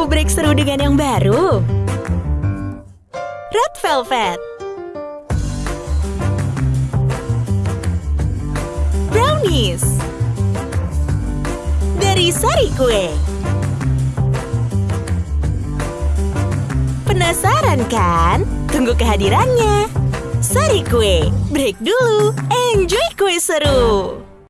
Mau break seru dengan yang baru? Red Velvet Brownies Dari Sari Kue Penasaran kan? Tunggu kehadirannya Sari Kue, break dulu, enjoy kue seru!